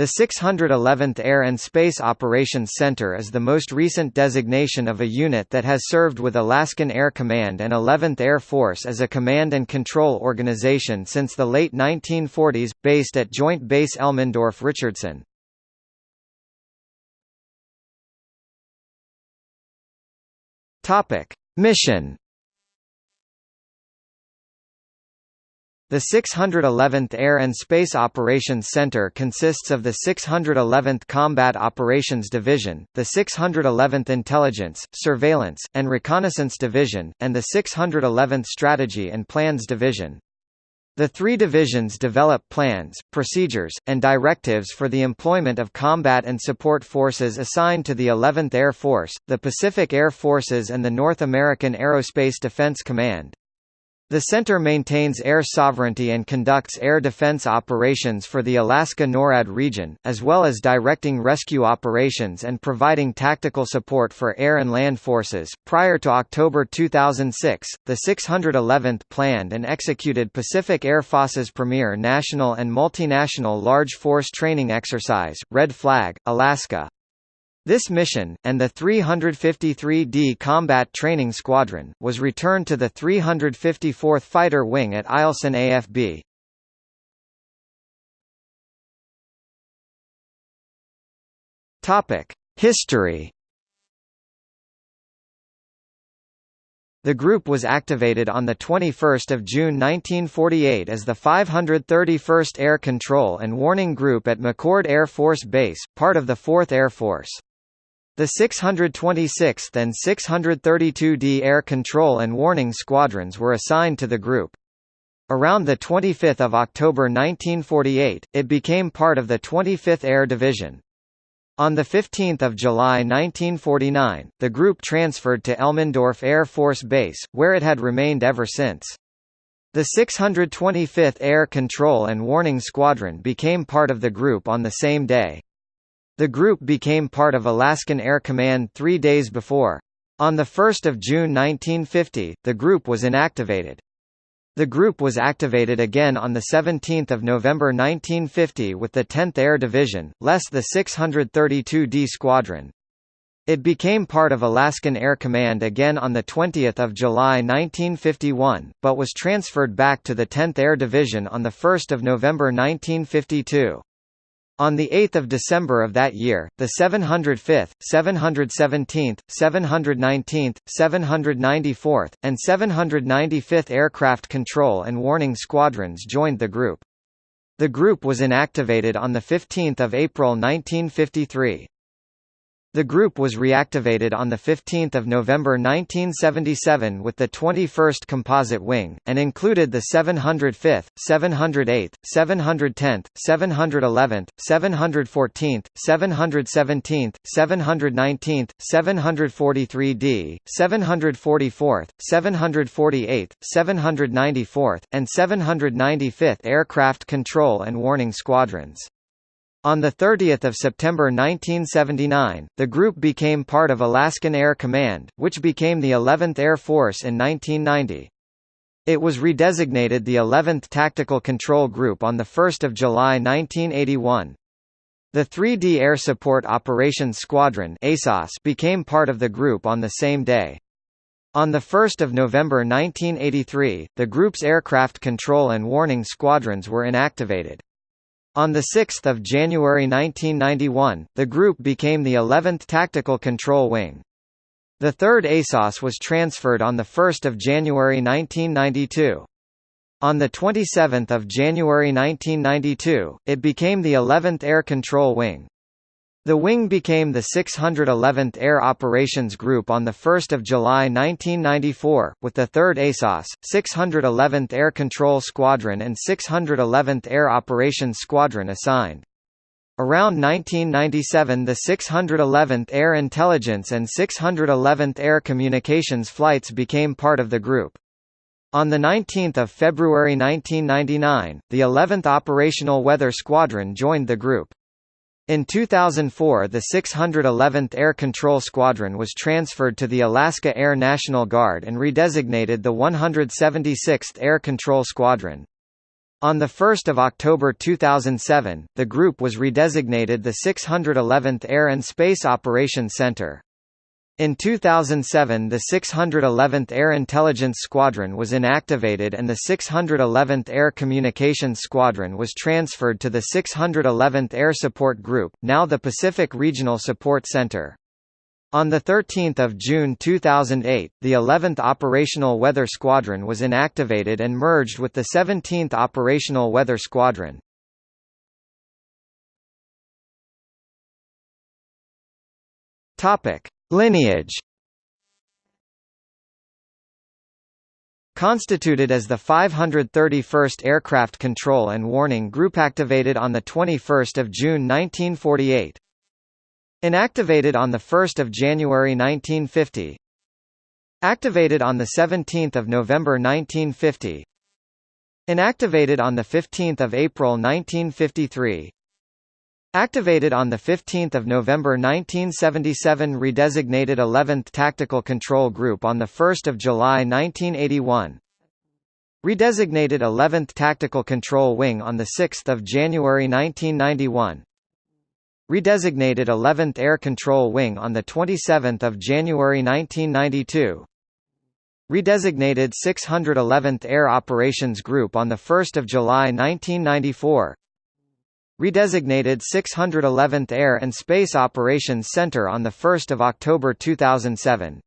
The 611th Air and Space Operations Center is the most recent designation of a unit that has served with Alaskan Air Command and 11th Air Force as a command and control organization since the late 1940s, based at Joint Base Elmendorf-Richardson. Mission The 611th Air and Space Operations Center consists of the 611th Combat Operations Division, the 611th Intelligence, Surveillance, and Reconnaissance Division, and the 611th Strategy and Plans Division. The three divisions develop plans, procedures, and directives for the employment of combat and support forces assigned to the 11th Air Force, the Pacific Air Forces and the North American Aerospace Defense Command. The center maintains air sovereignty and conducts air defense operations for the Alaska NORAD region, as well as directing rescue operations and providing tactical support for air and land forces. Prior to October 2006, the 611th planned and executed Pacific Air Force's premier national and multinational large force training exercise, Red Flag, Alaska. This mission, and the 353d Combat Training Squadron, was returned to the 354th Fighter Wing at Eielson AFB. History The group was activated on 21 June 1948 as the 531st Air Control and Warning Group at McChord Air Force Base, part of the 4th Air Force. The 626th and 632d Air Control and Warning Squadrons were assigned to the group. Around 25 October 1948, it became part of the 25th Air Division. On 15 July 1949, the group transferred to Elmendorf Air Force Base, where it had remained ever since. The 625th Air Control and Warning Squadron became part of the group on the same day. The group became part of Alaskan Air Command three days before. On 1 June 1950, the group was inactivated. The group was activated again on 17 November 1950 with the 10th Air Division, less the 632d Squadron. It became part of Alaskan Air Command again on 20 July 1951, but was transferred back to the 10th Air Division on 1 November 1952. On 8 December of that year, the 705th, 717th, 719th, 794th, and 795th Aircraft Control and Warning Squadrons joined the group. The group was inactivated on 15 April 1953. The group was reactivated on 15 November 1977 with the 21st Composite Wing, and included the 705th, 708th, 710th, 711th, 714th, 717th, 719th, 743d, 744th, 748th, 794th, and 795th Aircraft Control and Warning Squadrons. On 30 September 1979, the group became part of Alaskan Air Command, which became the 11th Air Force in 1990. It was redesignated the 11th Tactical Control Group on 1 July 1981. The 3D Air Support Operations Squadron became part of the group on the same day. On 1 November 1983, the group's aircraft control and warning squadrons were inactivated. On 6 January 1991, the group became the 11th Tactical Control Wing. The 3rd ASOS was transferred on 1 January 1992. On 27 January 1992, it became the 11th Air Control Wing. The wing became the 611th Air Operations Group on 1 July 1994, with the 3rd ASOS, 611th Air Control Squadron and 611th Air Operations Squadron assigned. Around 1997 the 611th Air Intelligence and 611th Air Communications flights became part of the group. On 19 February 1999, the 11th Operational Weather Squadron joined the group. In 2004 the 611th Air Control Squadron was transferred to the Alaska Air National Guard and redesignated the 176th Air Control Squadron. On 1 October 2007, the group was redesignated the 611th Air and Space Operations Center. In 2007 the 611th Air Intelligence Squadron was inactivated and the 611th Air Communications Squadron was transferred to the 611th Air Support Group, now the Pacific Regional Support Center. On 13 June 2008, the 11th Operational Weather Squadron was inactivated and merged with the 17th Operational Weather Squadron. Topic: Lineage Constituted as the 531st Aircraft Control and Warning Group activated on 21 June 1948 Inactivated on 1 January 1950 Activated on 17 November 1950 Inactivated on 15 April 1953 Activated on 15 November 1977 Redesignated 11th Tactical Control Group on 1 July 1981 Redesignated 11th Tactical Control Wing on 6 January 1991 Redesignated 11th Air Control Wing on 27 January 1992 Redesignated 611th Air Operations Group on 1 July 1994 Redesignated 611th Air and Space Operations Center on 1 October 2007.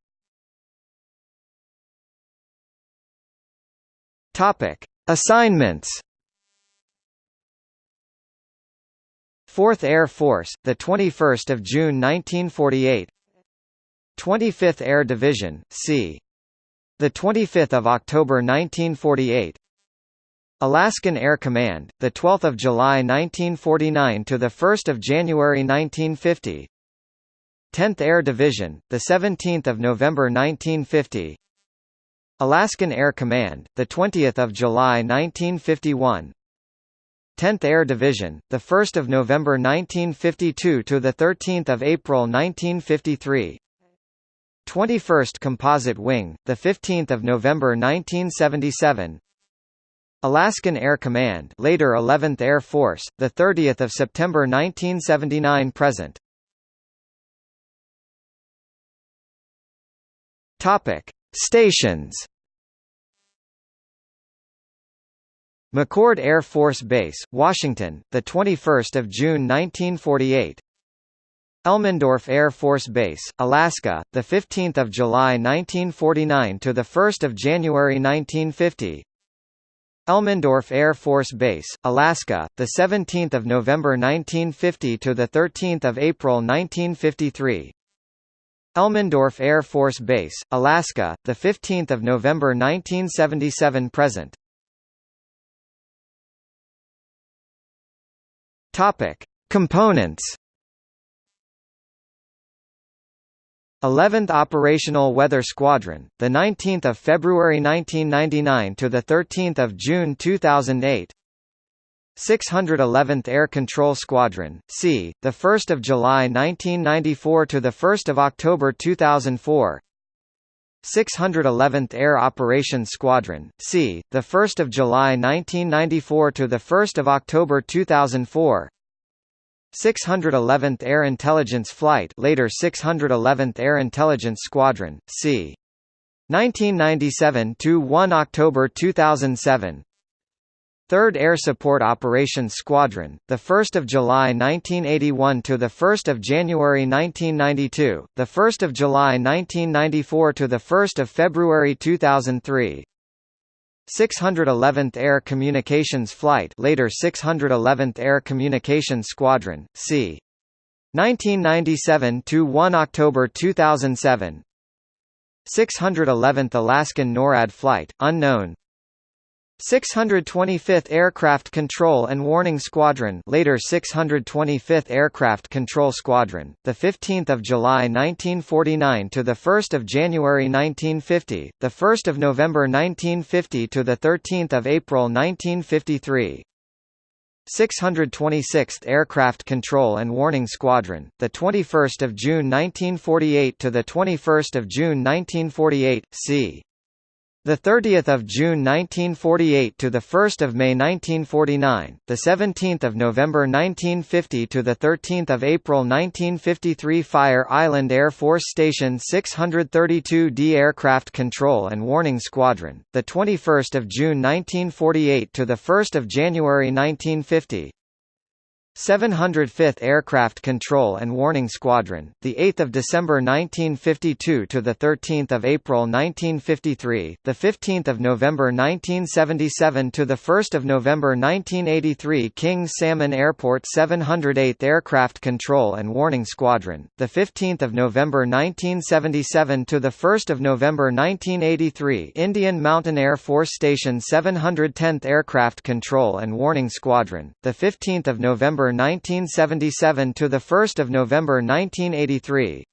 Topic: Assignments. 4th Air Force, the 21st of June 1948. 25th Air Division, c. the 25th of October 1948. Alaskan Air Command, the 12th of July 1949 to the 1st of January 1950. 10th Air Division, the 17th of November 1950. Alaskan Air Command, the 20th of July 1951. 10th Air Division, the 1st of November 1952 to the 13th of April 1953. 21st Composite Wing, the 15th of November 1977. Alaskan Air Command later 11th Air Force, 30 September 1979 present. Topic: Stations. McChord Air Force Base, Washington, the 21st of June 1948. Elmendorf Air Force Base, Alaska, the 15th of July 1949 to the 1st of January 1950. Elmendorf Air Force Base, Alaska, the 17th of November 1950 to the 13th of April 1953. Elmendorf Air Force Base, Alaska, the 15th of November 1977 present. Topic: Components 11th Operational Weather Squadron, the 19th of February 1999 to the 13th of June 2008. 611th Air Control Squadron, C, the 1st of July 1994 to the 1st of October 2004. 611th Air Operations Squadron, C, the 1st of July 1994 to the 1st of October 2004. 611th Air Intelligence Flight later 611th Air Intelligence Squadron, c. 1997 to 1 October 2007. 3rd Air Support Operations Squadron, the 1st of July 1981 to the 1st of January 1992, the 1st of July 1994 to the 1st of February 2003. 611th Air Communications Flight later 611th Air Communications Squadron, c. 1997 to 1 October 2007. 611th Alaskan NORAD Flight, unknown 625th Aircraft Control and Warning Squadron, later 625th Aircraft Control Squadron, the 15th of July 1949 to the 1st of January 1950, the 1st of November 1950 to the 13th of April 1953. 626th Aircraft Control and Warning Squadron, the 21st of June 1948 to the 21st of June 1948, c. The 30th of June 1948 to the 1st of May 1949, the 17th of November 1950 to the 13th of April 1953 Fire Island Air Force Station 632d Aircraft Control and Warning Squadron, the 21st of June 1948 to the 1st of January 1950, 705th Aircraft Control and Warning Squadron, the 8th of December 1952 to the 13th of April 1953, the 15th of November 1977 to the 1st of November 1983 King Salmon Airport 708th Aircraft Control and Warning Squadron, the 15th of November 1977 to the 1st of November 1983 Indian Mountain Air Force Station 710th Aircraft Control and Warning Squadron, the 15th of November 1977 to the 1st of November 1983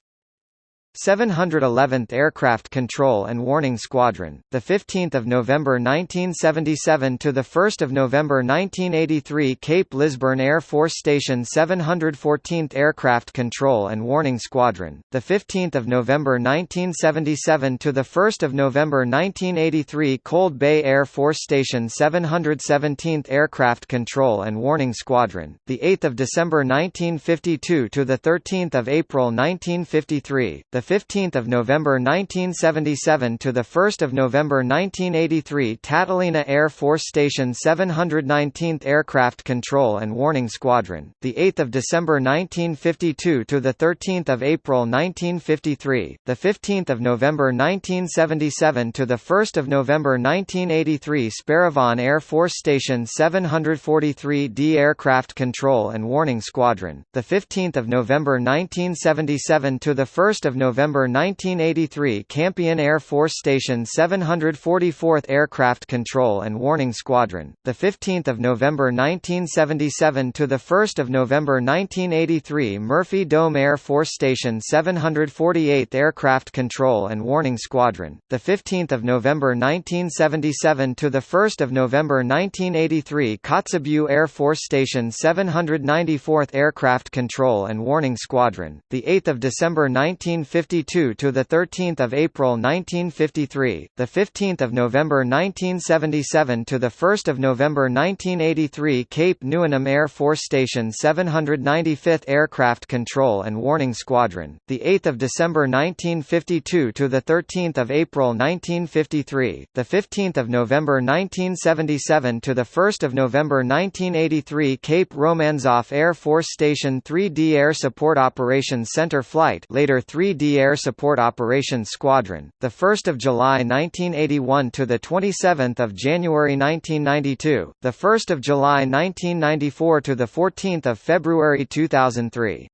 711th Aircraft Control and Warning Squadron, the 15th of November 1977 to the 1st of November 1983 Cape Lisburne Air Force Station 714th Aircraft Control and Warning Squadron, the 15th of November 1977 to the 1st of November 1983 Cold Bay Air Force Station 717th Aircraft Control and Warning Squadron, the 8th of December 1952 to the 13th of April 1953, the the 15th of November 1977 to the 1st of November 1983 Tatalina Air Force Station 719th Aircraft Control and Warning Squadron, the 8th of December 1952 to the 13th of April 1953, the 15th of November 1977 to the 1st of November 1983 Sparrevohn Air Force Station 743d Aircraft Control and Warning Squadron, the 15th of November 1977 to the 1st of November November 1983 Campion Air Force Station 744th Aircraft Control and Warning Squadron, the 15th of November 1977 to the 1st of November 1983 Murphy Dome Air Force Station 748th Aircraft Control and Warning Squadron, the 15th of November 1977 to the 1st of November 1983 Kotzebue Air Force Station 794th Aircraft Control and Warning Squadron, the 8th of December 1950 1952 to the 13th of April 1953, the 15th of November 1977 to the 1st of November 1983 Cape Newenham Air Force Station 795th Aircraft Control and Warning Squadron, the 8th of December 1952 to the 13th of April 1953, the 15th of November 1977 to the 1st of November 1983 Cape Romanzoff Air Force Station 3D Air Support Operations Center Flight later 3D Air Support Operations Squadron, the 1st of July 1981 to the 27th of January 1992, the 1st of July 1994 to the 14th of February 2003.